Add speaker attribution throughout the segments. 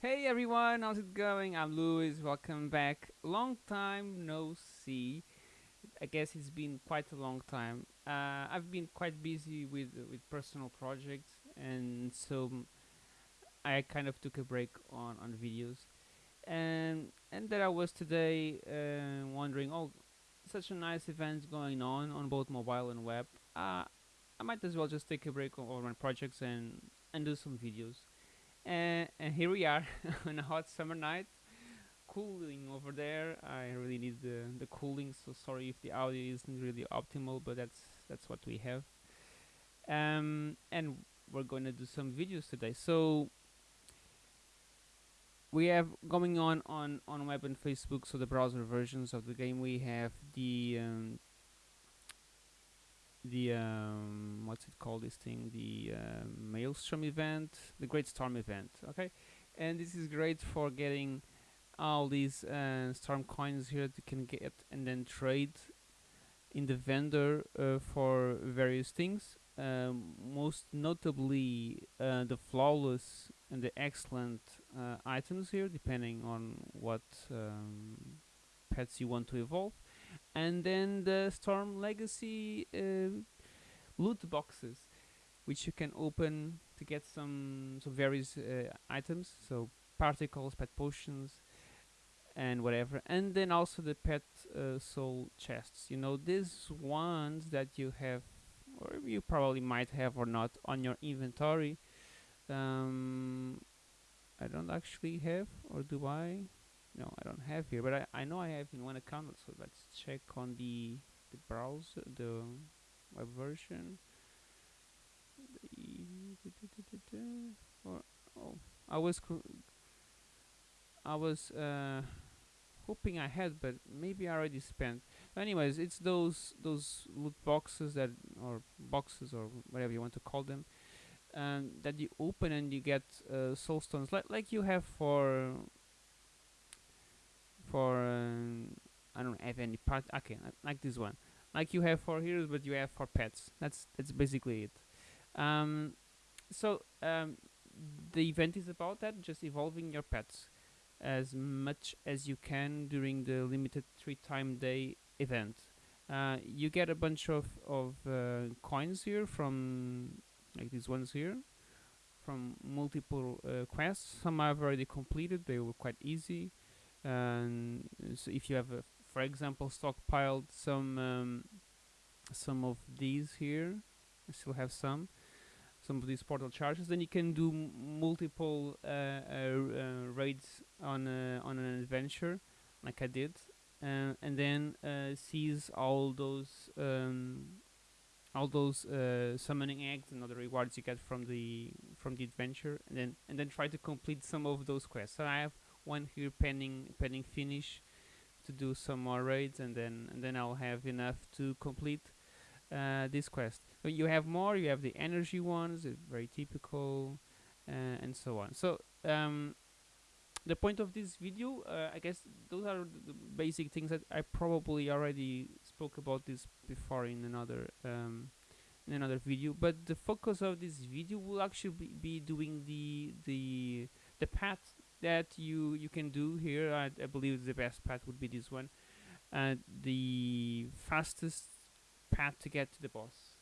Speaker 1: Hey everyone, how's it going? I'm Louis. Welcome back. Long time no see. I guess it's been quite a long time. Uh, I've been quite busy with with personal projects, and so I kind of took a break on on videos. And and there I was today, uh, wondering, oh, such a nice events going on on both mobile and web. Uh, I might as well just take a break on, on my projects and and do some videos. And, here we are on a hot summer night cooling over there. I really need the the cooling, so sorry if the audio isn't really optimal, but that's that's what we have. Um, and we're going to do some videos today. So we have going on on on web and Facebook. So the browser versions of the game. We have the um, the um, what's it called? This thing, the uh, Maelstrom event, the Great Storm event. Okay, and this is great for getting all these uh, storm coins here that you can get and then trade in the vendor uh, for various things. Um, most notably, uh, the flawless and the excellent uh, items here, depending on what um, pets you want to evolve, and then the Storm Legacy uh, loot boxes, which you can open to get some some various uh, items, so particles, pet potions, and whatever. And then also the pet uh, soul chests. You know these ones that you have or you probably might have or not on your inventory um, I don't actually have or do I no I don't have here but I, I know I have in one account so let's check on the the browser the web version or oh I was I was uh, hoping I had, but maybe I already spent. Anyways, it's those those loot boxes that or boxes or whatever you want to call them, um, that you open and you get uh, soul stones, like like you have for for um, I don't have any part. Okay, like, this one, like you have for heroes, but you have for pets. That's that's basically it. Um, so um, the event is about that, just evolving your pets as much as you can during the limited three time day event. Uh, you get a bunch of, of uh, coins here from like these ones here from multiple uh, quests. Some I've already completed, they were quite easy. And so if you have, uh, for example, stockpiled some um, some of these here, I still have some some of these portal charges. Then you can do multiple uh, uh, uh, raids on on an adventure, like I did, and then seize all those um, all those uh, summoning eggs and other rewards you get from the from the adventure and then and then try to complete some of those quests so i have one here pending pending finish to do some more raids and then and then i'll have enough to complete uh, this quest. But you have more, you have the energy ones, very typical, uh, and so on. So um, the point of this video, uh, I guess those are the basic things that I probably already spoke about this before in another um, in another video. But the focus of this video will actually be, be doing the the the path that you you can do here. I, I believe the best path would be this one. Uh, the fastest path to get to the boss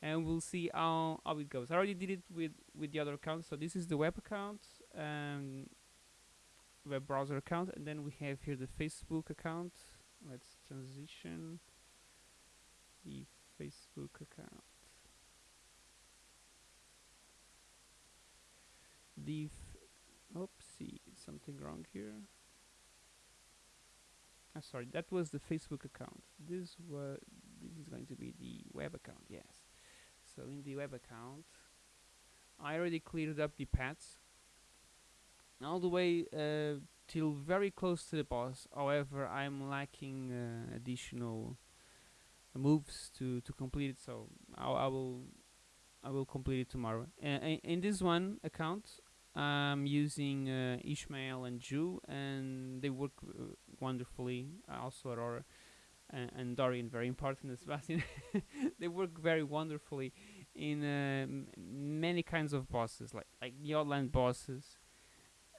Speaker 1: and we'll see how, how it goes. I already did it with, with the other account, so this is the web account, um, web browser account, and then we have here the Facebook account. Let's transition the Facebook account. The something wrong here. Ah, sorry, that was the Facebook account. This was this is going to be the web account yes. So in the web account I already cleared up the paths all the way uh, till very close to the boss. However I'm lacking uh, additional moves to to complete it. So I, I will I will complete it tomorrow. Uh, in this one account I'm using uh, Ishmael and Jhu and they work uh, wonderfully also Aurora and, and Dorian very important as Sebastian they work very wonderfully in uh, many kinds of bosses like like the outland bosses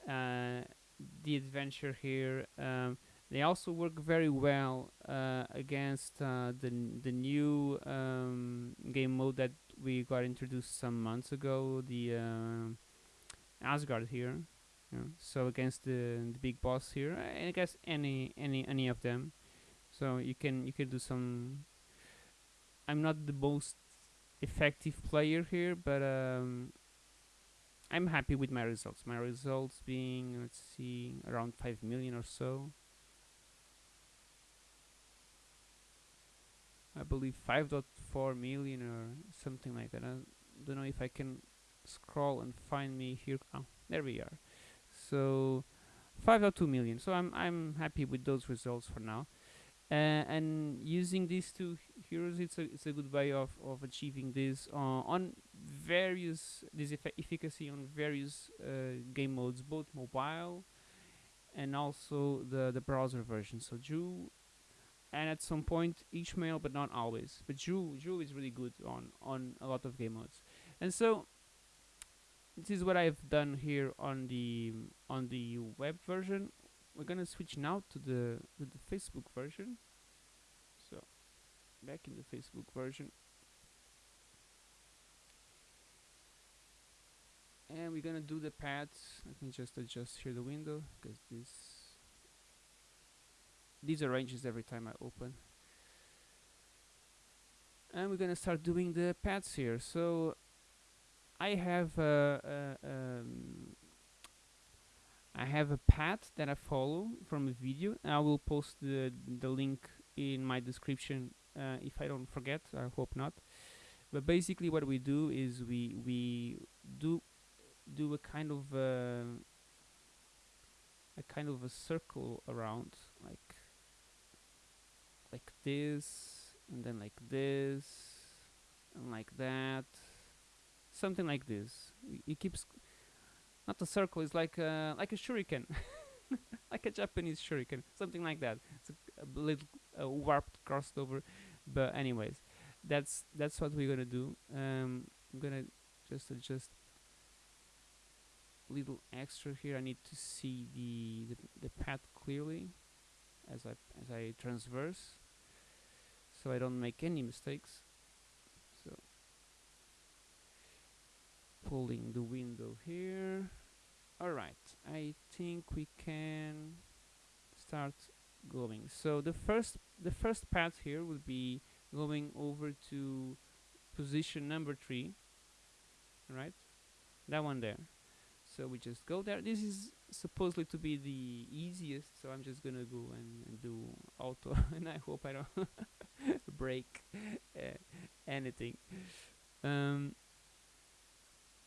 Speaker 1: uh, the adventure here. Um, they also work very well uh, against uh, the the new um, game mode that we got introduced some months ago, the uh, Asgard here. Yeah. So against the the big boss here, I guess any any any of them. So you can you can do some. I'm not the most effective player here, but um, I'm happy with my results. My results being let's see around five million or so. I believe 5.4 million or something like that. I don't know if I can scroll and find me here. Oh, there we are. So 5.2 million. So I'm I'm happy with those results for now. Uh, and using these two heroes, it's a it's a good way of of achieving this uh, on various this efficacy on various uh, game modes, both mobile and also the the browser version. So Jhu and at some point Ishmael, but not always. But Jhu, Jhu is really good on on a lot of game modes, and so this is what I've done here on the on the web version. We're gonna switch now to the to the Facebook version. So back in the Facebook version, and we're gonna do the paths. Let me just adjust here the window because this these arranges every time I open and we're gonna start doing the paths here so I have uh, uh, um, I have a path that I follow from a video I will post the the link in my description uh, if I don't forget I hope not. But basically what we do is we we do do a kind of uh, a kind of a circle around like like this and then like this and like that something like this. It keeps not a circle it's like a, like a shuriken like a Japanese shuriken something like that. It's a, a little warped crossed over but anyways that's that's what we're gonna do. Um, I'm gonna just adjust a little extra here. I need to see the, the, the path clearly as I as I transverse so I don't make any mistakes so pulling the window here. Alright I think we can start going. So the first the first path here will be going over to position number three right? That one there. So we just go there. This is supposedly to be the easiest so I'm just gonna go and, and do auto and I hope I don't break uh, anything. Um,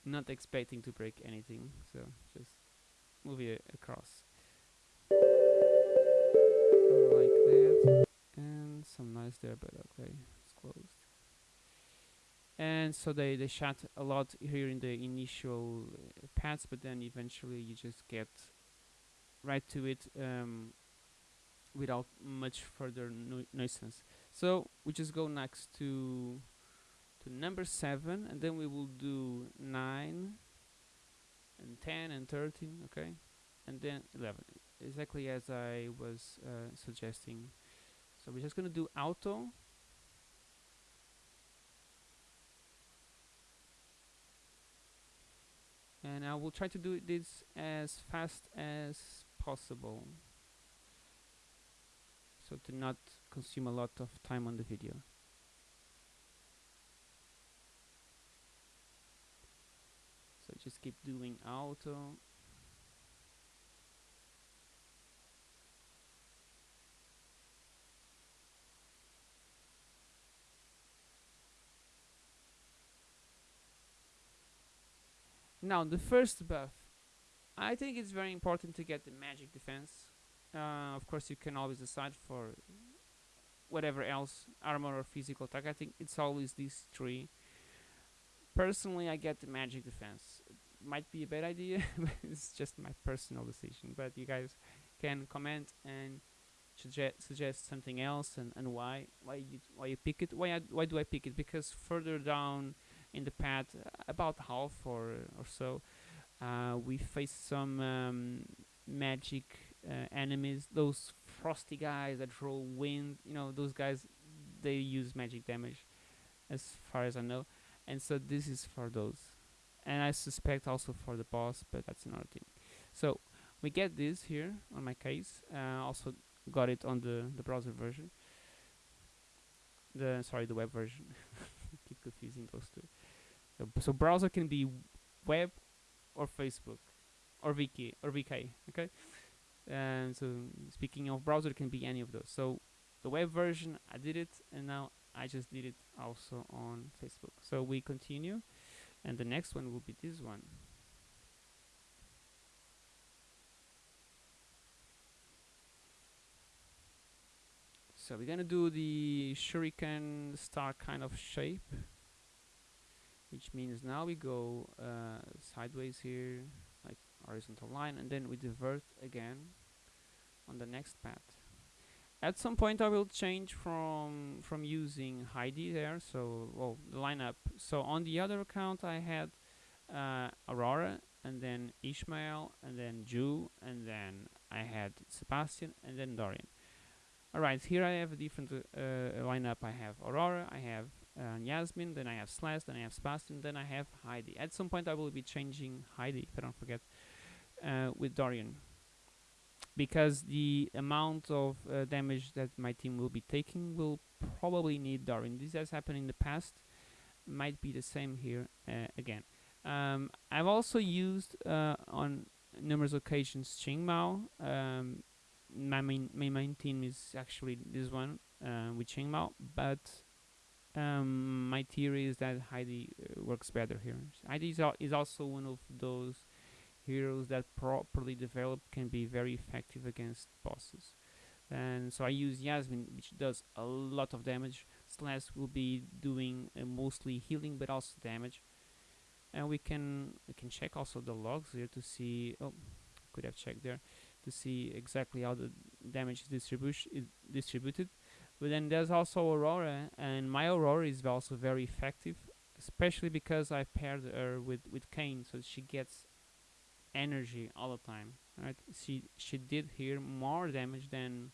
Speaker 1: not expecting to break anything so just move it across. Like that and some noise there but okay it's closed. And so they they shot a lot here in the initial uh, paths but then eventually you just get right to it um, without much further nuisance so we just go next to to number 7 and then we will do 9 and 10 and 13 okay? And then 11 exactly as I was uh, suggesting. So we're just gonna do auto. And I will try to do this as fast as possible. So to not consume a lot of time on the video so just keep doing auto Now, the first buff. I think it's very important to get the magic defense. Uh, of course, you can always decide for whatever else, armor or physical attack. I think it's always these three. Personally, I get the magic defense. Might be a bad idea, it's just my personal decision. But you guys can comment and suggest suggest something else and, and why why you why you pick it. Why I, why do I pick it? Because further down in the path, about half or or so, Uh, we face some um, magic uh, enemies, those frosty guys that roll wind. You know, those guys they use magic damage, as far as I know. And so this is for those, and I suspect also for the boss, but that's another thing. So we get this here on my case. Uh, also got it on the the browser version. The sorry, the web version. Keep confusing those two. So, so browser can be web or Facebook or VK or VK. Okay. And so speaking of browser, can be any of those. So the web version, I did it, and now I just did it also on Facebook. So we continue, and the next one will be this one. So we're gonna do the shuriken star kind of shape, which means now we go uh, sideways here, like horizontal line, and then we divert again on the next path. At some point I will change from from using Heidi there, so well the lineup. So on the other account I had uh, Aurora and then Ishmael and then Jhu and then I had Sebastian and then Dorian. Alright, here I have a different uh, lineup. I have Aurora, I have uh, Yasmin, then I have Celeste, then I have Sebastian, then I have Heidi. At some point I will be changing Heidi, if I don't forget, uh, with Dorian. Because the amount of uh, damage that my team will be taking will probably need Dorian. This has happened in the past, might be the same here uh, again. Um, I've also used on numerous occasions Qing Mao. Um, my main my main team is actually this one uh, with Mao, but um, my theory is that Heidi uh, works better here. Heidi is, al is also one of those heroes that properly developed can be very effective against bosses. And so I use Yasmin, which does a lot of damage. Celeste will be doing uh, mostly healing, but also damage. And we can we can check also the logs here to see. Oh, could have checked there to see exactly how the damage is distribution distributed. But then there's also Aurora, and my Aurora is also very effective, especially because I paired her with with Cain, so she gets energy all the time. Right? She she did here more damage than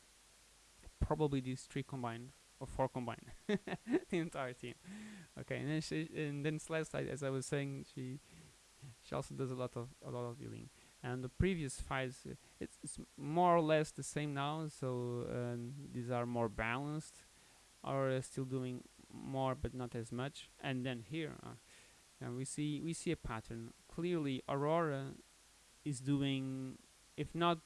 Speaker 1: probably these three combined or four combined, the entire team. Okay, and then she and then Celeste, as I was saying, she she also does a lot of a lot of healing and the previous files uh, it's, it's, more or less the same now so um, these are more balanced are uh, still doing more but not as much and then here uh, we see we see a pattern clearly Aurora is doing if not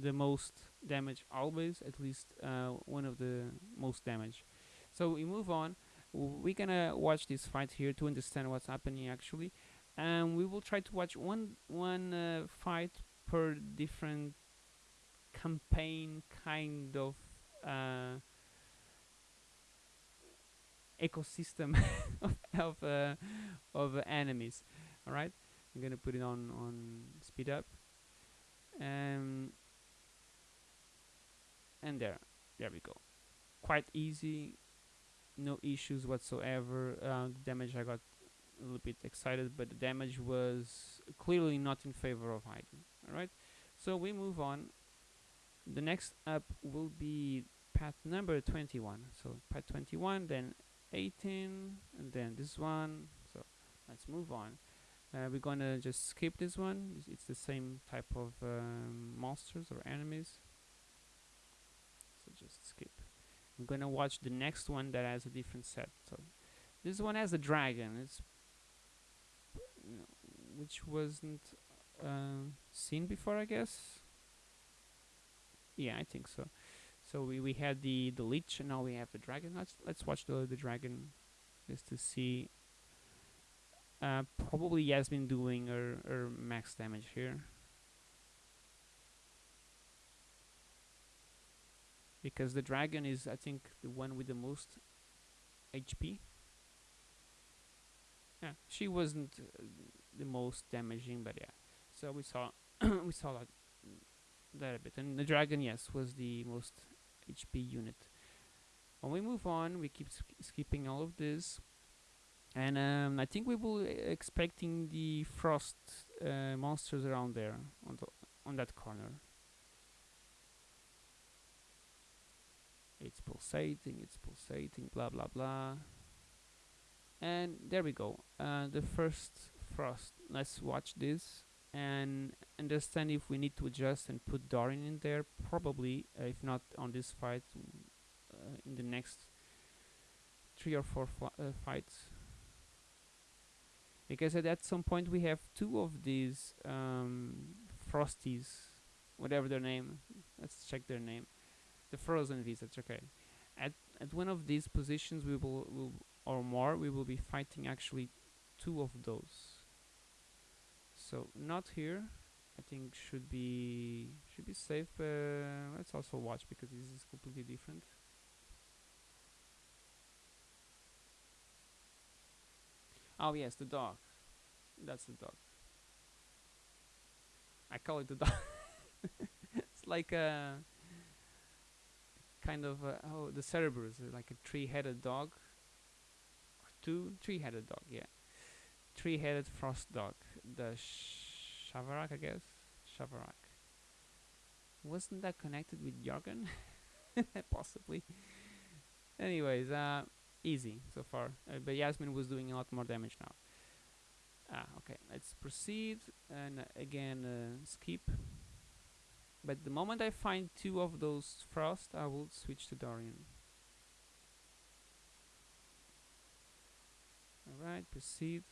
Speaker 1: the most damage always at least uh, one of the most damage. So we move on. We're gonna watch this fight here to understand what's happening actually. And we will try to watch one one uh, fight per different campaign kind of uh, ecosystem of of, uh, of enemies. All right I'm gonna put it on on speed up and and there there we go quite easy no issues whatsoever uh, the damage I got a little bit excited, but the damage was clearly not in favor of hiding Alright, so we move on. The next up will be path number 21. So path 21, then 18, and then this one. So let's move on. Uh, we're gonna just skip this one. It's, it's the same type of um, monsters or enemies. So just skip. I'm gonna watch the next one that has a different set. So this one has a dragon. It's which wasn't uh, seen before, I guess. Yeah, I think so. So we, we had the the leech, and now we have the dragon. Let's let's watch the the dragon, just to see. Uh, probably Yasmin doing her, her max damage here. Because the dragon is, I think, the one with the most HP. Yeah, she wasn't uh, the most damaging, but yeah. So we saw we saw that that a bit, and the dragon, yes, was the most HP unit. When we move on, we keep skipping all of this, and um, I think we will expecting the frost uh, monsters around there on the on that corner. It's pulsating, it's pulsating, blah blah blah. And there we go. Uh, the first frost. Let's watch this and understand if we need to adjust and put Dorian in there. Probably, uh, if not on this fight, uh, in the next three or four uh, fights. Because at, some point we have two of these um, Frosties, whatever their name. Let's check their name. The Frozen Visage. Okay. At at one of these positions, we will, will or more, we will be fighting actually two of those. So not here. I think should be should be safe. Uh, let's also watch because this is completely different. Oh yes, the dog. That's the dog. I call it the dog. it's like a kind of a, oh the Cerberus, like a three-headed dog. Two three-headed dog, yeah. Three-headed frost dog. The Shavarak, I guess. Shavarak. Wasn't that connected with Jorgen? Possibly. Anyways, uh, easy so far. Uh, but Yasmin was doing a lot more damage now. Ah, okay. Let's proceed and uh, again uh, skip. But the moment I find two of those frost, I will switch to Dorian. Alright, proceed.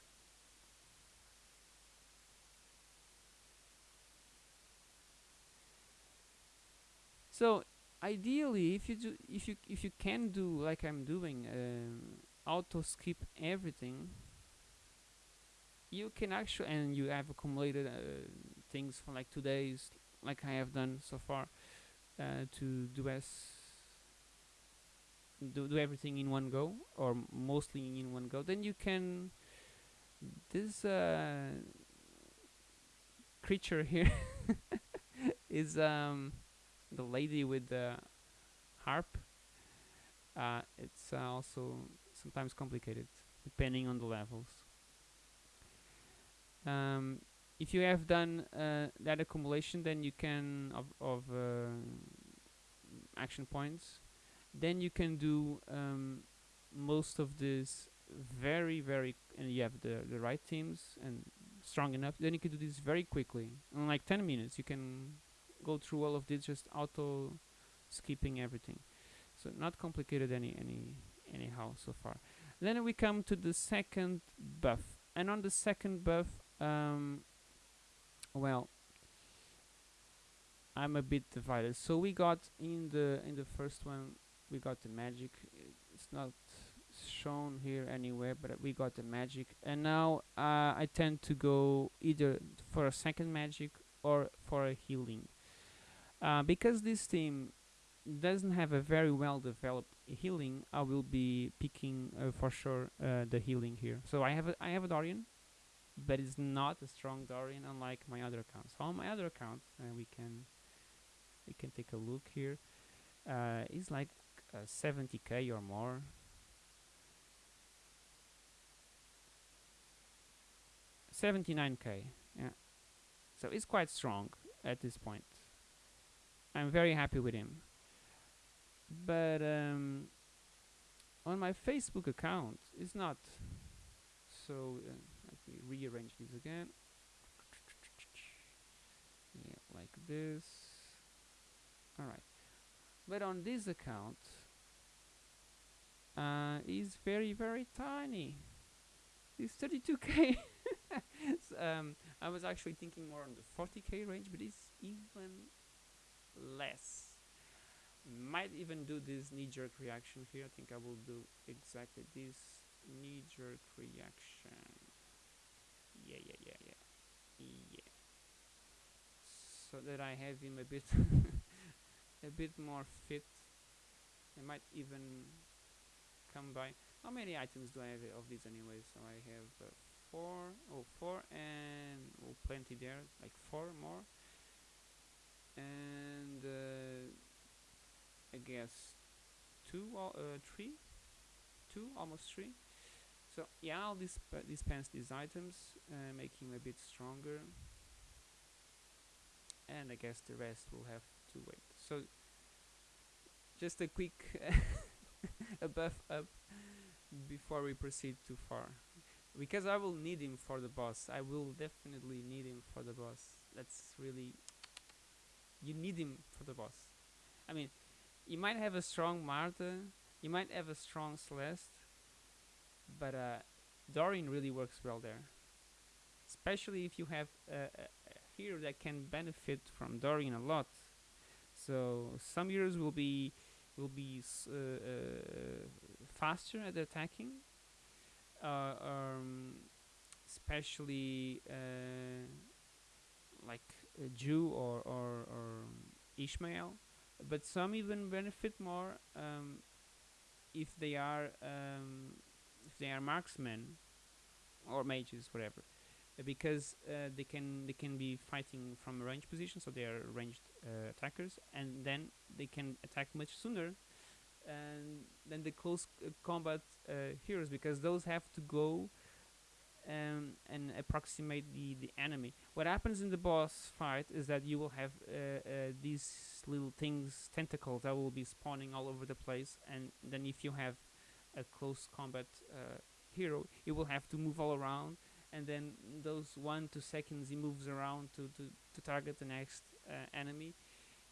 Speaker 1: So ideally, if you do, if you if you can do like I'm doing, um, auto skip everything, you can actually and you have accumulated uh, things for like two days, like I have done so far, uh, to do as do do everything in one go or mostly in one go. Then you can this uh, creature here is um the lady with the harp. Uh, it's uh, also sometimes complicated depending on the levels. Um, if you have done uh, that accumulation, then you can of, of uh, action points. Then you can do um, most of this very very, and you have the the right teams and strong enough. Then you can do this very quickly in like 10 minutes. You can go through all of this just auto skipping everything. So not complicated any any anyhow so far. Then we come to the second buff. And on the second buff um, well I'm a bit divided. So we got in the in the first one we got the magic. It's not shown here anywhere but we got the magic. And now uh, I tend to go either for a second magic or for a healing uh, because this team doesn't have a very well developed healing, I will be picking uh, for sure uh, the healing here. So I have a, I have a Dorian, but it's not a strong Dorian unlike my other accounts. So on my other account, uh, we can we can take a look here. Uh, it's like 70k or more. Seventy-nine k, yeah. So it's quite strong at this point. I'm very happy with him. But um, on my Facebook account, it's not. So uh, let me rearrange this again. Yeah, like this. Alright. But on this account, uh, is very, very tiny. It's 32k. so, um, I was actually thinking more on the 40k range, but it's even less. Might even do this knee-jerk reaction here. I think I will do exactly this knee-jerk reaction. Yeah, yeah, yeah, yeah, yeah. So that I have him a bit, a bit more fit. I might even come by. How many items do I have of these anyway? So I have uh, four, oh, four, and oh, plenty there, like four more and uh, I guess two, uh, three, two, almost three. So yeah, I'll disp- dispense these items, uh, make him a bit stronger, and I guess the rest will have to wait. So just a quick a buff up before we proceed too far, because I will need him for the boss. I will definitely need him for the boss. That's really you need him for the boss. I mean, you might have a strong Martha, you might have a strong Celeste, but uh, Dorian really works well there. Especially if you have a, a, a hero that can benefit from Dorian a lot. So some heroes will be will be uh, uh, faster at attacking, uh, um, especially uh, like Jhu or or, or Ishmael. But some even benefit more um, if they are um, if they are marksmen or mages, whatever, Uh, because uh, they can they can be fighting from a range position, so they are ranged uh, attackers, and then they can attack much sooner and than the close uh, combat uh, heroes, because those have to go um, and approximate the the enemy. What happens in the boss fight is that you will have uh, uh, these little things, tentacles that will be spawning all over the place, and then if you have a close combat uh, hero, it will have to move all around, and then those one two seconds he moves around to to, to target the next uh, enemy.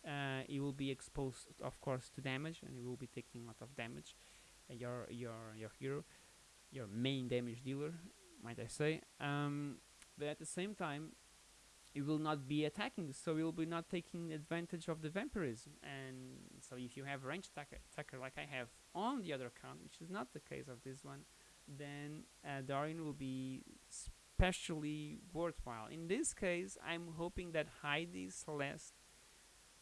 Speaker 1: Uh, he will be exposed, of course, to damage, and he will be taking a lot of damage. Uh, your your your hero, your main damage dealer, might I say. Um, but at the same time, it will not be attacking, so it will be not taking advantage of the vampirism. And so, if you have a ranged attacker, attacker like I have on the other account, which is not the case of this one, then uh, Dorian will be especially worthwhile. In this case, I'm hoping that Heidi, Celeste,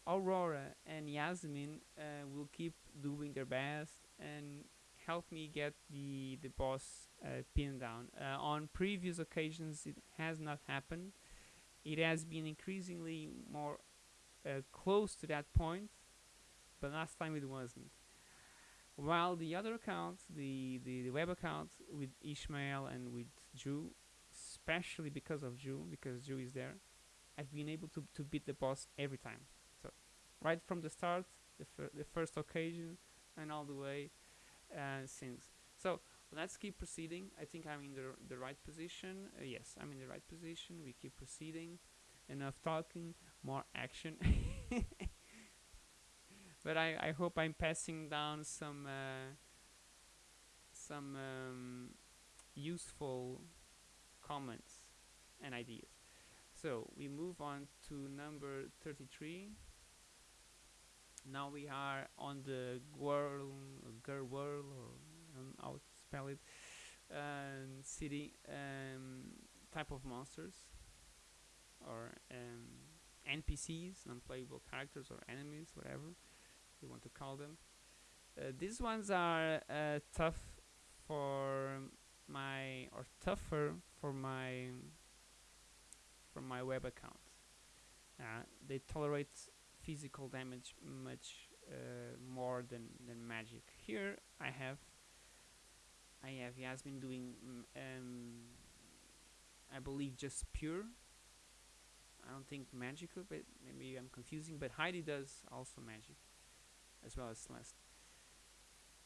Speaker 1: Aurora, and Yasmin uh, will keep doing their best and help me get the the boss uh, pinned down. Uh, on previous occasions, it has not happened. It has been increasingly more uh, close to that point, but last time it wasn't. While the other account, the, the, the web account with Ishmael and with Jhu, especially because of Jhu, because Jhu is there, I've been able to, to beat the boss every time. So, right from the start, the, fir- the first occasion, and all the way uh, since. So, let's keep proceeding. I think I'm in the, the right position. Uh, yes, I'm in the right position. We keep proceeding. Enough talking, more action. but I, I hope I'm passing down some uh, some um, useful comments and ideas. So we move on to number 33. Now we are on the Gwirl, Gerwirl, or I don't how to spell it, um, city um, type of monsters or um, NPCs, non-playable characters or enemies, whatever you want to call them. Uh, these ones are uh, tough for my or tougher for my for my web account. Uh, they tolerate physical damage much uh, more than than magic. Here I have I have Yasmin doing mm, um, I believe just pure. I don't think magical, but maybe I'm confusing. But Heidi does also magic, as well as Celeste,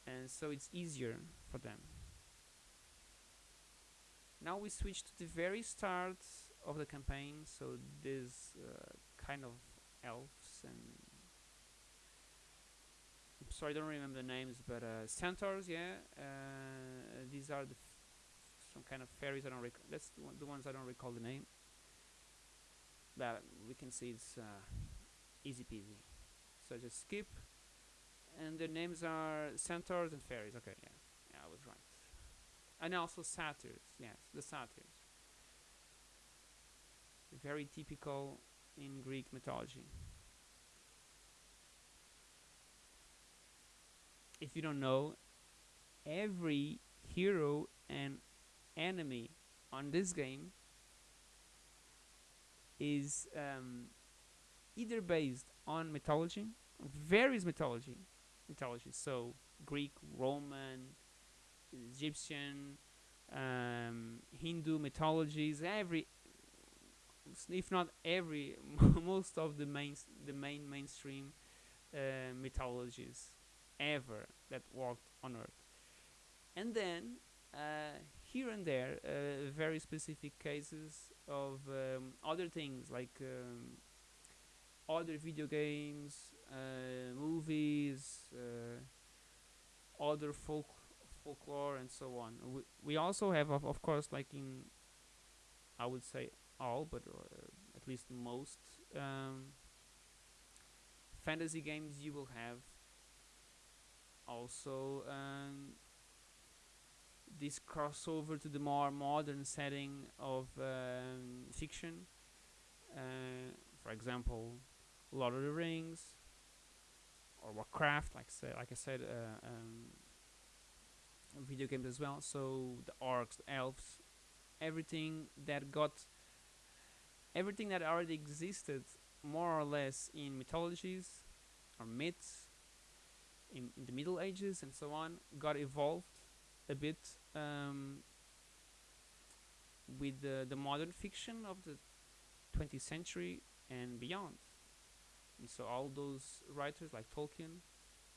Speaker 1: and so it's easier for them. Now we switch to the very start of the campaign. So this uh, kind of elves and I'm sorry, I don't remember the names, but uh, centaurs. Yeah, uh, these are the some kind of fairies. I don't recall. That's the, one, the ones I don't recall the name. But we can see it's uh, easy peasy. So just skip, and the names are centaurs and fairies. Okay, yeah, yeah, I was right. And also satyrs. Yes, the satyrs. Very typical in Greek mythology. If you don't know, every hero and enemy on this game is um, either based on mythology, various mythology, mythologies. So Greek, Roman, Egyptian, um, Hindu mythologies, every if not every most of the main the main mainstream uh, mythologies ever that walked on earth. And then uh, here and there uh, very specific cases of um, other things like um, other video games uh, movies uh, other folk folklore and so on. We, we also have of, of course like in I would say all but uh, at least most um, fantasy games you will have also um, this crossover to the more modern setting of um, fiction. Uh, for example, Lord of the Rings or Warcraft, like say, like I said, uh, um, video games as well. So the orcs, the elves, everything that got everything that already existed more or less in mythologies or myths in, in the Middle Ages and so on got evolved a bit um, with the, the modern fiction of the 20th century and beyond. And so all those writers like Tolkien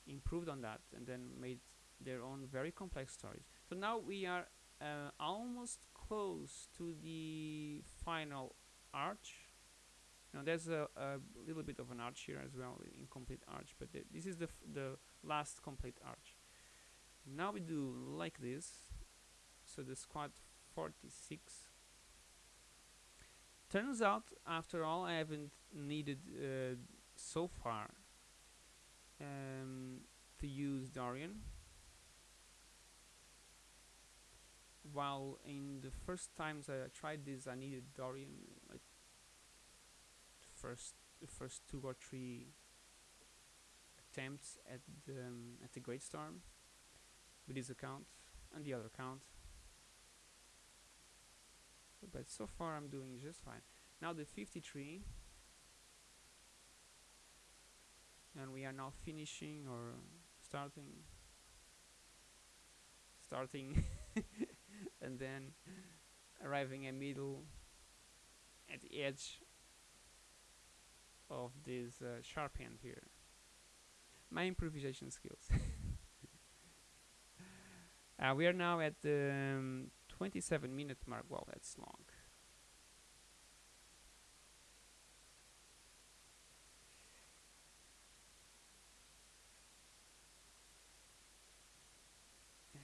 Speaker 1: improved on that and then made their own very complex stories. So now we are uh, almost close to the final arch. Now there's a, a, little bit of an arch here as well, incomplete arch, but th this is the the last complete arch. Now we do like this. So the squad 46. Turns out, after all, I haven't needed uh, so far um, to use Dorian. While in the first times I tried this, I needed Dorian, first the first two or three attempts at the, um, at the Great Storm with this account and the other account. But so far I'm doing just fine. Now the 53 and we are now finishing or starting starting and then arriving at middle at the edge of this uh, sharp end here my improvisation skills uh, we are now at the um, 27 minute mark. Well, that's long.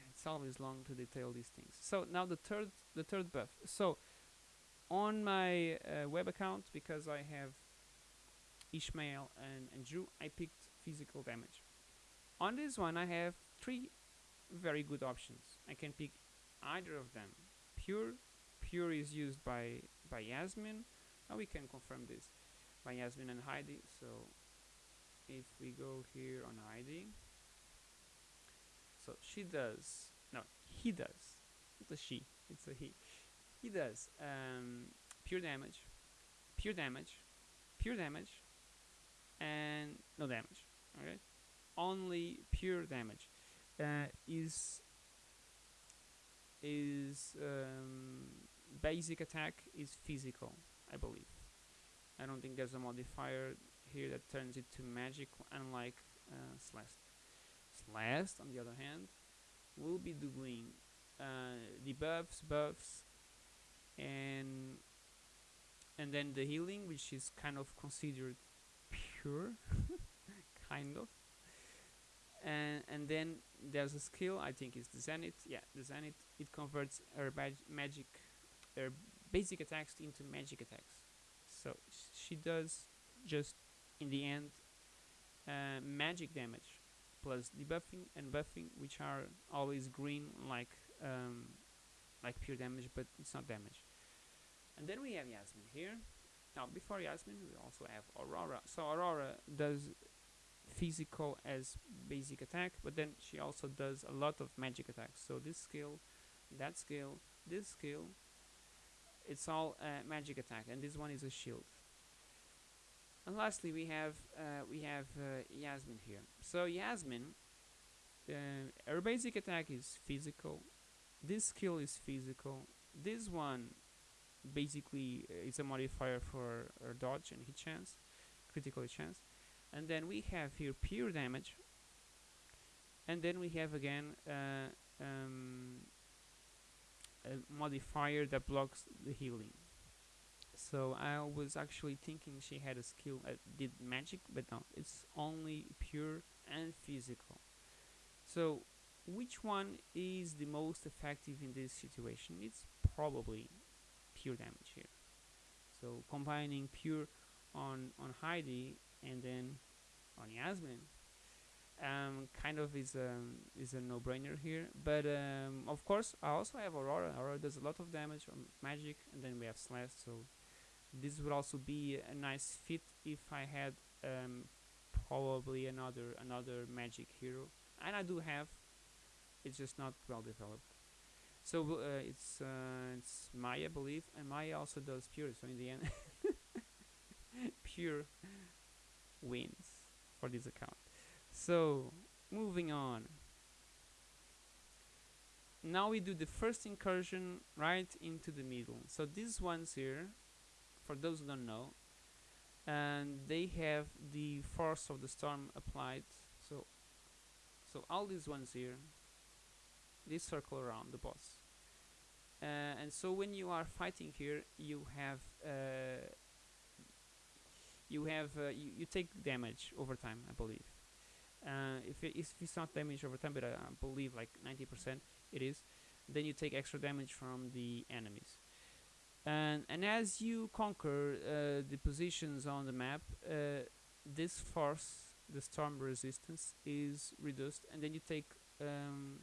Speaker 1: It's always long to detail these things. So now the third, the third buff. So on my uh, web account, because I have Ishmael and, and Jhu, I picked physical damage. On this one, I have three very good options. I can pick either of them. Pure, pure is used by by Yasmin. Now we can confirm this by Yasmin and Heidi. So if we go here on Heidi, so she does. No, he does. Not a she. It's a he. He does um, pure damage, pure damage, pure damage, and no damage. Okay, only pure damage uh, is is um, basic attack is physical, I believe. I don't think there's a modifier here that turns it to magic, unlike uh, Celeste. Celeste, on the other hand, will be doing uh, debuffs, buffs, and and then the healing, which is kind of considered pure, kind of. And and then there's a skill I think is the Zenith. Yeah the Zenith. It converts her magic her basic attacks into magic attacks. So she does just in the end uh, magic damage plus debuffing and buffing which are always green like um, like pure damage but it's not damage. And then we have Yasmin here now before Yasmin we also have Aurora so Aurora does physical as basic attack, but then she also does a lot of magic attacks. So this skill, that skill, this skill, it's all uh, magic attack, and this one is a shield. And lastly, we have uh, we have uh, Yasmin here. So Yasmin, uh, her basic attack is physical, this skill is physical. This one basically it's a modifier for uh, dodge and hit chance, critical chance. And then we have here pure damage. And then we have again uh, um, a modifier that blocks the healing. So I was actually thinking she had a skill that did magic, but no, it's only pure and physical. So which one is the most effective in this situation? It's probably pure damage here. So combining pure on on Heidi and then on Yasmine um, kind of is a is a no-brainer here. But um, of course, I also have Aurora. Aurora does a lot of damage on magic, and then we have Celeste. So this would also be a nice fit if I had um, probably another another magic hero, and I do have. It's just not well developed. So uh, it's uh, it's Maya, I believe, and Maya also does pure. So in the end, pure wins for this account. So moving on. Now we do the first incursion right into the middle. So these ones here, for those who don't know, and they have the force of the storm applied. So, so all these ones here, they circle around the boss. Uh, and so when you are fighting here, you have uh, you have uh, you, you take damage over time, I believe. Uh, if, it, if it's not damage over time, but I, I believe like 90% it is, then you take extra damage from the enemies. And, and as you conquer uh, the positions on the map, uh, this force, the storm resistance, is reduced, and then you take um,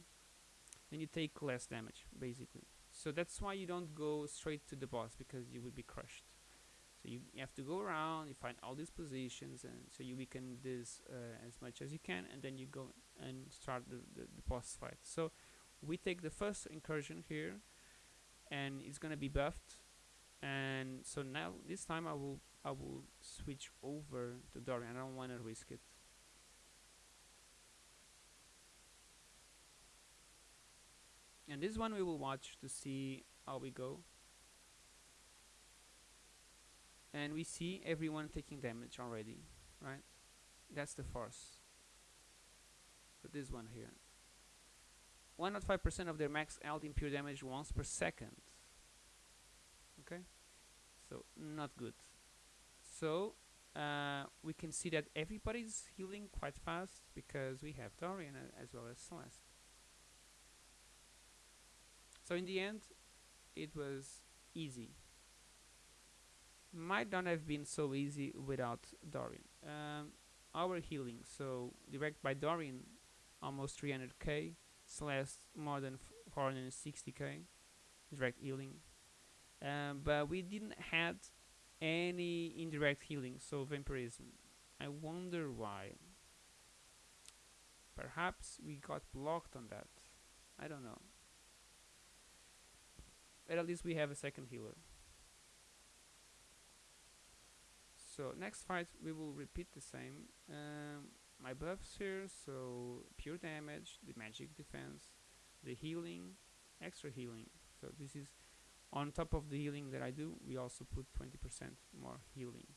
Speaker 1: then you take less damage, basically. So that's why you don't go straight to the boss because you will be crushed. So you, you have to go around, you find all these positions, and so you weaken this uh, as much as you can, and then you go and start the, the, the boss fight. So we take the first incursion here, and it's gonna be buffed. And so now this time I will I will switch over to Dorian. I don't want to risk it. And this one we will watch to see how we go. and we see everyone taking damage already right? That's the force. So this one here. 105% of their max health in pure damage once per second. Okay? So not good. So uh, we can see that everybody's healing quite fast because we have Dorian as well as Celeste so in the end it was easy might not have been so easy without Dorian. Um, our healing, so direct by Dorian, almost 300k, Celeste more than 460k, direct healing. Um, but we didn't had any indirect healing, so vampirism. I wonder why. Perhaps we got blocked on that. I don't know. But at least we have a second healer. So next fight we will repeat the same. Um, my buffs here, so pure damage, the magic defense, the healing, extra healing. So this is on top of the healing that I do, we also put 20% more healing.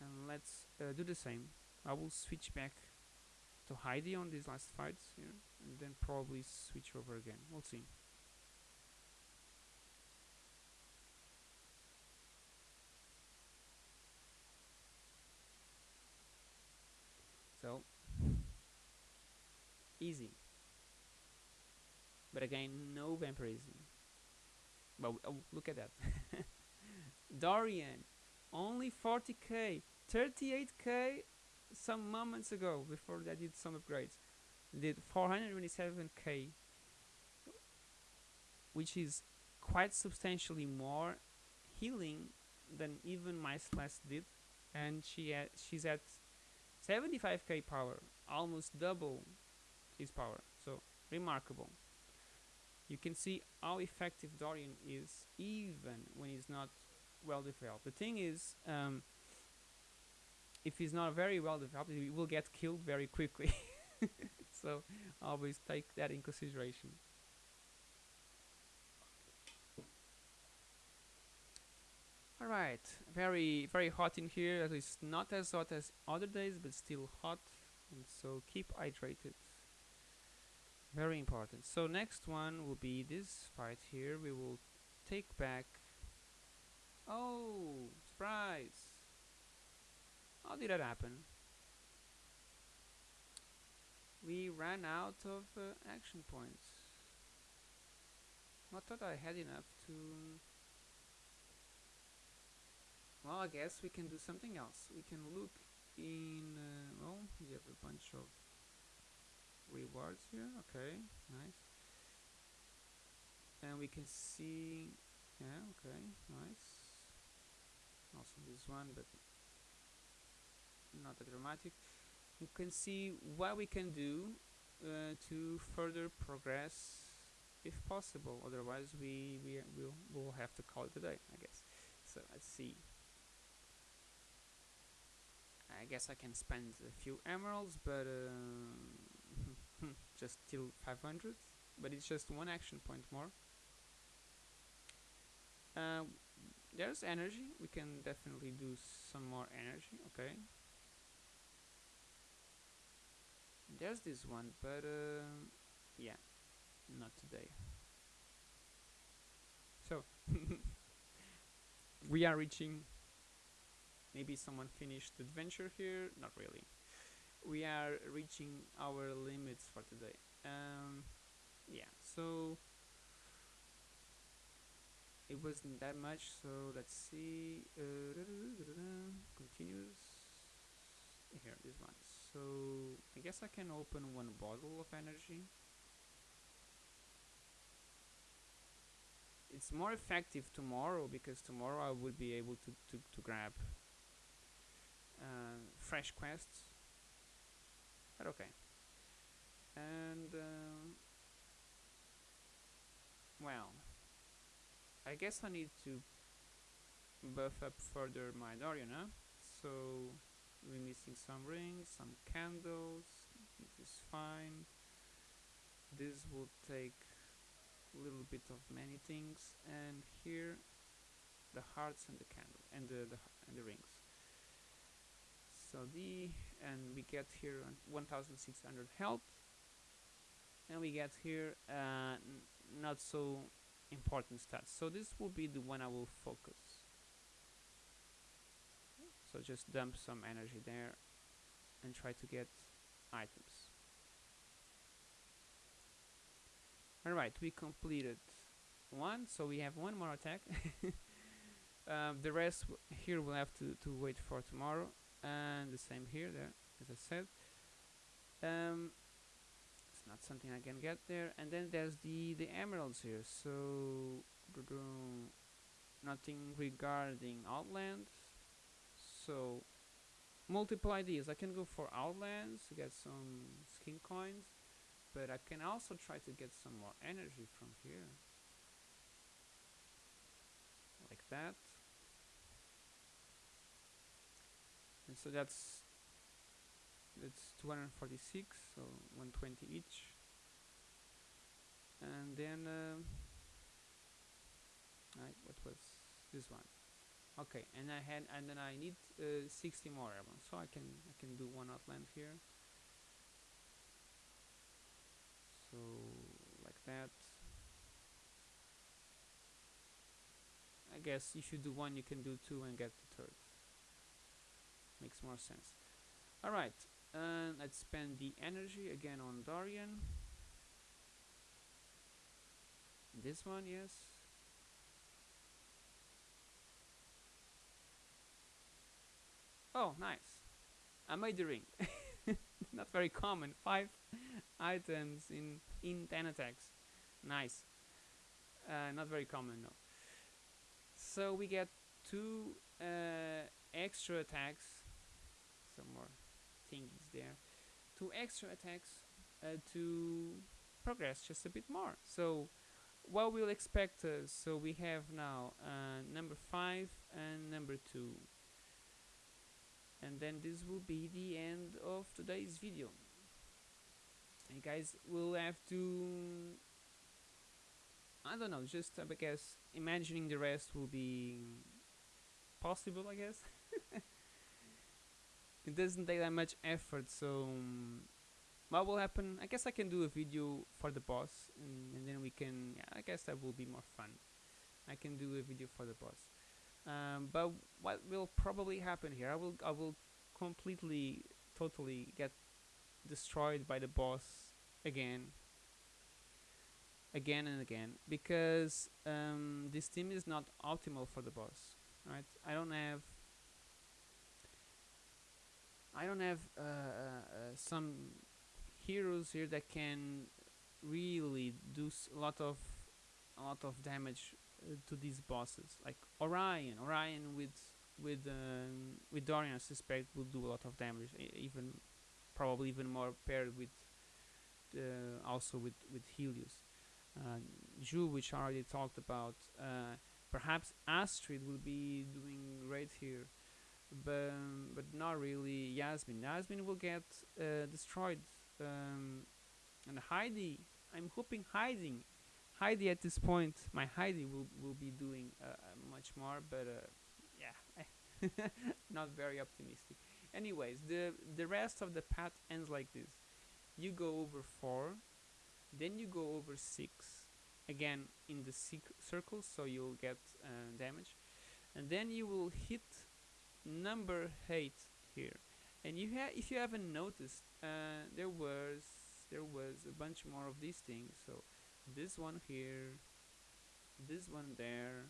Speaker 1: And let's uh, do the same. I will switch back to Heidi on these last fights here, and then probably switch over again. We'll see. So easy. But again, no vampirism. But oh, look at that. Dorian, only 40k, 38k some moments ago before I did some upgrades. Did 427k, which is quite substantially more healing than even my Celeste did, and she at, she's at 75k power, almost double his power. So remarkable. You can see how effective Dorian is even when he's not well developed. The thing is, um, if he's not very well developed, he will get killed very quickly. so always take that in consideration. All right, very very hot in here. At least not as hot as other days, but still hot. And so keep hydrated. Very important. So next one will be this fight here. We will take back. Oh, surprise! How did that happen? We ran out of uh, action points. I thought I had enough to well, I guess we can do something else. We can look in, uh, well, we have a bunch of rewards here. Okay, nice. And we can see, yeah, okay, nice. Also this one, but not that dramatic. We can see what we can do uh, to further progress if possible. Otherwise, we, we will will have to call it a day, I guess. So let's see. I guess I can spend a few emeralds, but uh, just till 500. But it's just one action point more. Uh, there's energy. We can definitely do some more energy. Okay. There's this one, but uh, yeah, not today. So we are reaching maybe someone finished the adventure here? Not really. We are reaching our limits for today. Um, yeah so it wasn't that much so let's see. Uh, continues here this one. So I guess I can open one bottle of energy. It's more effective tomorrow because tomorrow I will be able to, to, to grab uh, fresh quests. But okay. And uh, well I guess I need to buff up further my Dorian huh? so we're missing some rings some candles which is fine. This will take a little bit of many things. And here the hearts and the candle and the, the and the rings and we get here 1600 health. And we get here uh, not so important stats so this will be the one I will focus. So just dump some energy there and try to get items. Alright we completed one so we have one more attack. Um, the rest here we'll have to, to wait for tomorrow and the same here there as I said. Um, it's not something I can get there. And then there's the the emeralds here. So nothing regarding outland so multiply these. I can go for outlands to get some skin coins but I can also try to get some more energy from here. Like that and so that's that's 246 so 120 each. And then uh, I, what was this one? Okay and I had and then I need uh, 60 more so I can I can do one outland here. So like that. I guess if you do one you can do two and get the third makes more sense. Alright and let's spend the energy again on Dorian. This one yes. Oh nice. I made the ring not very common. Five items in in 10 attacks. Nice. Uh, not very common no. So we get two uh, extra attacks some more thingies there. Two extra attacks uh, to progress just a bit more. So what we'll expect uh, so we have now uh, number five and number two. And then this will be the end of today's video. And guys we'll have to I don't know just uh, because imagining the rest will be possible, I guess. it doesn't take that much effort, so um, what will happen? I guess I can do a video for the boss, and, and then we can. Yeah, I guess that will be more fun. I can do a video for the boss. Um, but what will probably happen here? I will I will completely, totally get destroyed by the boss again again and again because um, this team is not optimal for the boss right I don't have I don't have uh, uh, uh, some heroes here that can really do a lot of a lot of damage uh, to these bosses. Like Orion Orion with with um, with Dorian I suspect will do a lot of damage even probably even more paired with uh, also with with Helios. Uh, Jhu which I already talked about uh, perhaps Astrid will be doing great here but, but not really Yasmine. Yasmine will get uh, destroyed um, and Heidi I'm hoping hiding Heidi at this point my Heidi will, will be doing uh, uh, much more but uh, yeah not very optimistic. Anyways the the rest of the path ends like this. You go over 4 then you go over 6 again in the circle so you'll get uh, damage. And then you will hit number 8 here. And you have if you haven't noticed uh, there was there was a bunch more of these things. So this one here this one there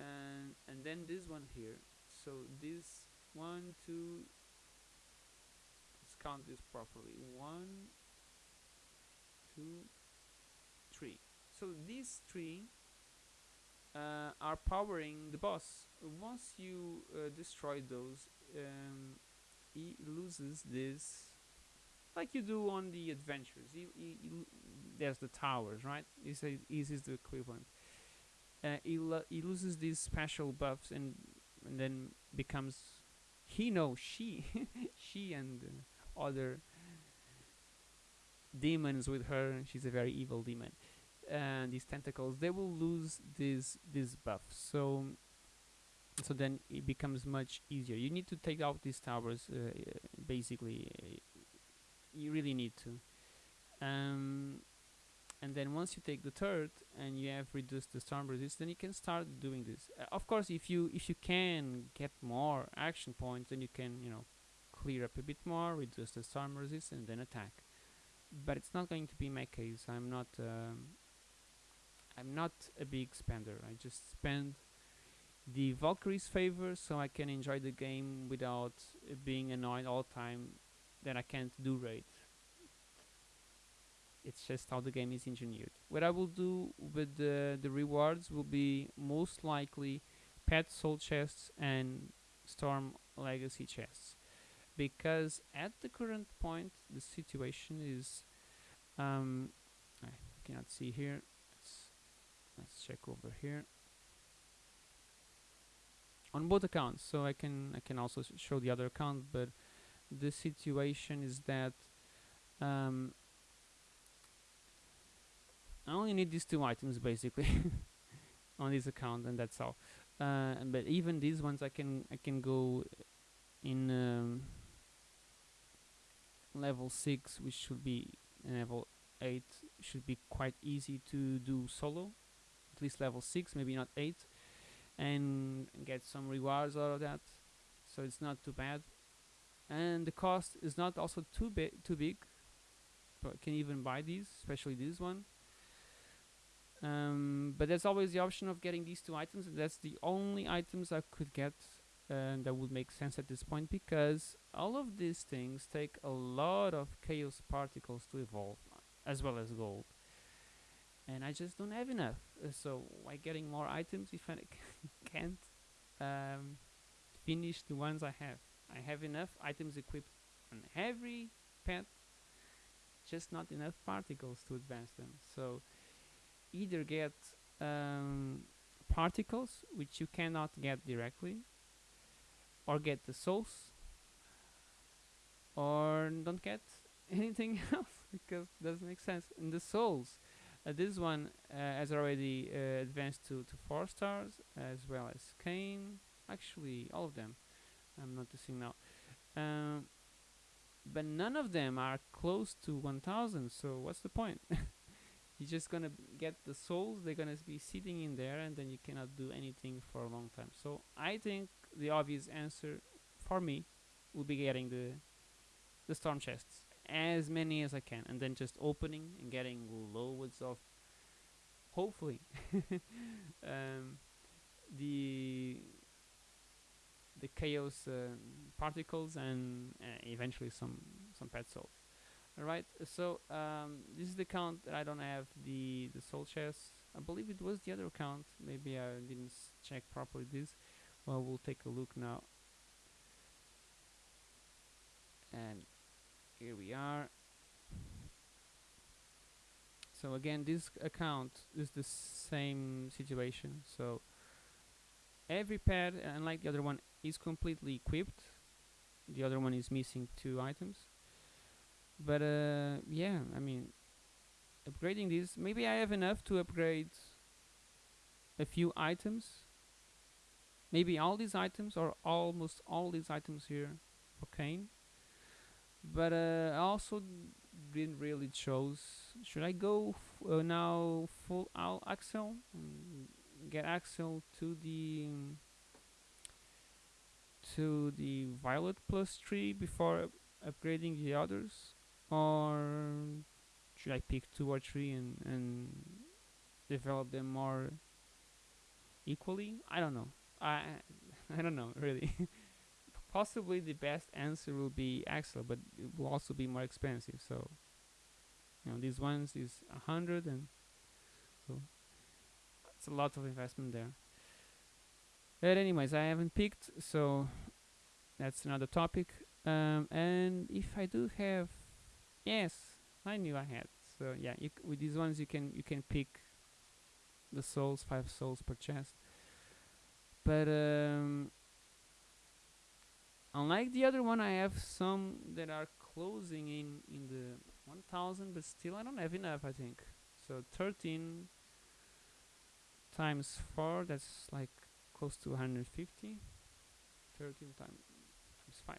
Speaker 1: and and then this one here. So this one two let's count this properly. One two three. So these three uh, are powering the boss. Once you uh, destroy those um, he loses this like you do on the adventures. He, he, he there's the towers right? He says is the equivalent. Uh, he, lo he loses these special buffs and and then becomes he knows she she and other demons with her. She's a very evil demon and these tentacles they will lose this this buff. So so then it becomes much easier. You need to take out these towers uh, basically. You really need to. Um, and then once you take the third and you have reduced the storm resist then you can start doing this. Uh, of course if you if you can get more action points then you can you know clear up a bit more reduce the storm resist and then attack. But it's not going to be my case. I'm not um, I'm not a big spender. I just spend the Valkyrie's favor so I can enjoy the game without uh, being annoyed all the time that I can't do raid. It's just how the game is engineered. What I will do with the, the rewards will be most likely pet soul chests and storm legacy chests. Because at the current point the situation is um, I cannot see here let's check over here. On both accounts so I can I can also show the other account but the situation is that um, I only need these two items basically on this account and that's all. Uh, but even these ones I can I can go in um, level 6 which should be level 8 should be quite easy to do solo least level 6 maybe not 8 and get some rewards out of that. So it's not too bad. And the cost is not also too big too big but can even buy these especially this one. Um, but there's always the option of getting these two items and that's the only items I could get uh, that would make sense at this point because all of these things take a lot of chaos particles to evolve as well as gold and I just don't have enough uh, so why getting more items if I can't um, finish the ones I have? I have enough items equipped on every pet just not enough particles to advance them. So either get um, particles which you cannot get directly or get the souls or don't get anything else because it doesn't make sense. And the souls Uh, this one uh, has already uh, advanced to, to 4 stars, as well as Cain. Actually, all of them. I'm noticing now. Um, but none of them are close to 1000, so what's the point? You're just gonna get the souls, they're gonna be sitting in there, and then you cannot do anything for a long time. So I think the obvious answer for me will be getting the the storm chests as many as I can, and then just opening and getting loads of, hopefully, um, the the chaos uh, particles and uh, eventually some some pet souls. All right, so um, this is the count that I don't have the the soul chests. I believe it was the other account. Maybe I didn't check properly this. Well, we'll take a look now. And here we are. So again, this account is the same situation. So every pad, unlike the other one, is completely equipped. The other one is missing two items. But uh, yeah, I mean, upgrading this, maybe I have enough to upgrade a few items. Maybe all these items or almost all these items here for Cain. But uh, I also didn't really chose. Should I go uh, now full out Axel? Mm, Get Axel to the to the Violet plus three before upgrading the others, or should I pick two or three and and develop them more equally? I don't know. I I don't know really. Possibly the best answer will be Axel, but it will also be more expensive. So you know these ones is a hundred and so it's a lot of investment there. But anyways, I haven't picked, so that's another topic. Um, and if I do have, yes, I knew I had. So yeah, with these ones you can you can pick the souls, five souls per chest. But um, unlike the other one, I have some that are closing in in the 1000, but still I don't have enough. I think so. 13 times four, that's like close to 150. 13 time, times 5.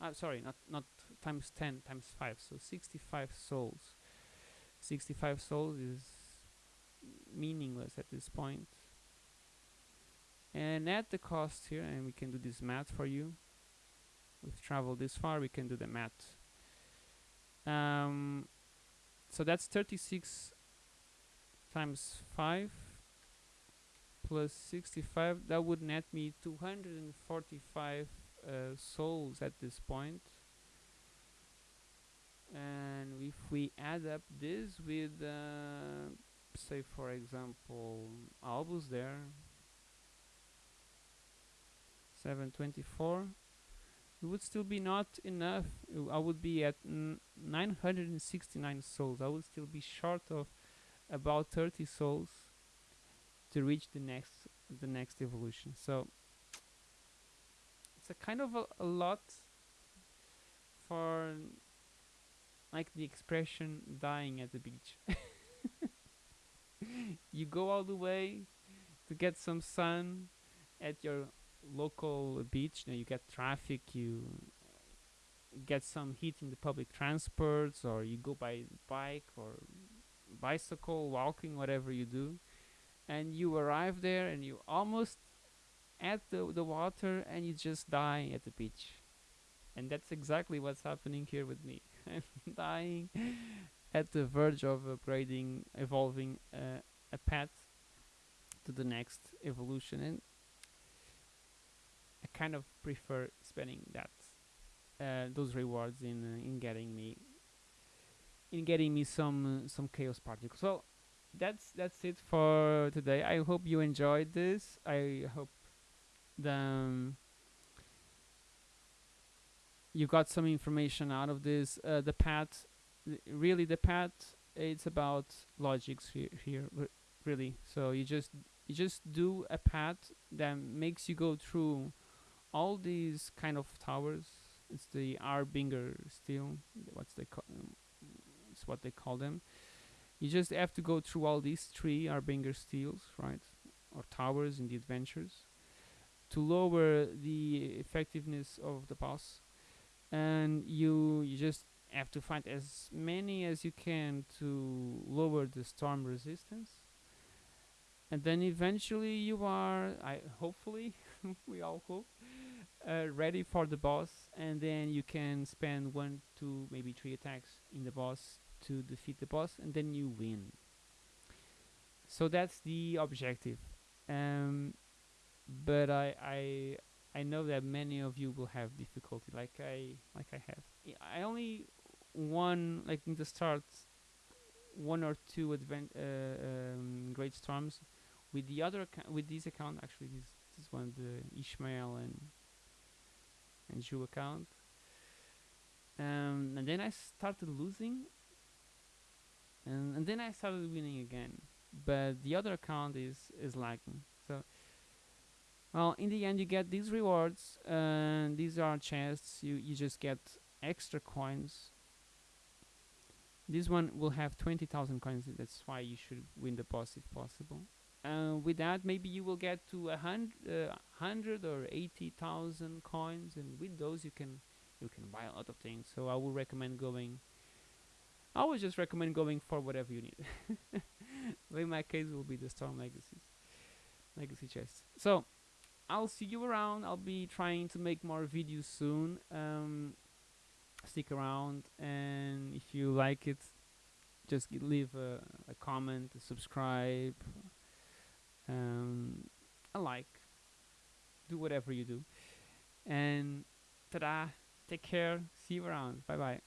Speaker 1: Uh, sorry, not not times 10 times 5, so 65 souls. 65 souls is meaningless at this point. And add the cost here, and we can do this math for you. We've traveled this far, we can do the math. Um, so that's 36 times 5 plus 65 that would net me 245 uh, souls at this point and if we add up this with uh, say for example albus there 724 it would still be not enough. I would be at 969 souls. I would still be short of about 30 souls to reach the next the next evolution. So it's a kind of a, a lot for like the expression dying at the beach. You go all the way to get some sun at your local beach now you get traffic you get some heat in the public transports or you go by bike or bicycle walking whatever you do. And you arrive there and you almost at the the water and you just die at the beach. And that's exactly what's happening here with me. I'm dying at the verge of upgrading evolving uh, a path to the next evolution. And kind of prefer spending that uh, those rewards in uh, in getting me in getting me some uh, some chaos particles so that's that's it for today. I hope you enjoyed this. I hope the um, you got some information out of this. Uh, the path, th- really, the path. It's about logics here, here, re- really. So you just you just do a path that makes you go through all these kind of towers. It's the Arbinger steel. What's they call? Um, it's what they call them you just have to go through all these three arbinger steels, right, or towers in the adventures, to lower the effectiveness of the boss, and you you just have to find as many as you can to lower the storm resistance and then eventually you are I hopefully we all hope uh, ready for the boss and then you can spend one two maybe three attacks in the boss to defeat the boss and then you win. So that's the objective. Um, but I, I I know that many of you will have difficulty like I like I have. I- only won like in the start one or two advent uh, um, great storms. With the other with this account actually this this one the Ishmael and and Jhu account. Um, and then I started losing and, and then I started winning again. But the other account is is lagging. So well in the end you get these rewards and these are chests. You you just get extra coins. This one will have 20,000 coins. That's why you should win the boss if possible with that maybe you will get to a hundred, uh, hundred or eighty thousand coins, and with those you can you can buy a lot of things. So I would recommend going. I would just recommend going for whatever you need. in my case, will be the Storm Legacies, Legacy chests. So I'll see you around. I'll be trying to make more videos soon. Um, stick around, and if you like it, just leave a, a comment, subscribe, um, a like, do whatever you do, and ta-da! Take care. See you around. Bye bye.